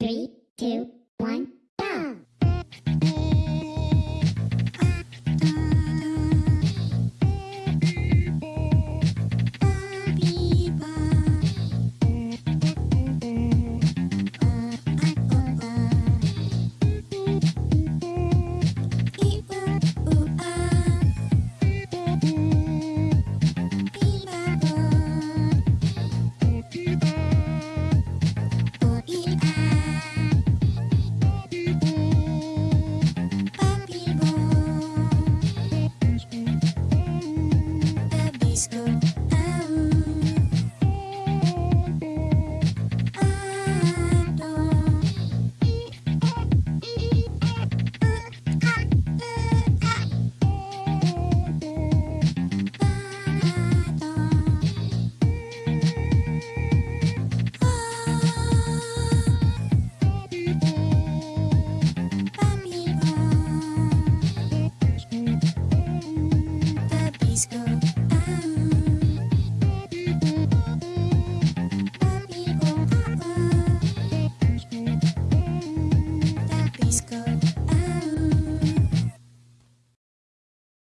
Three, two, one.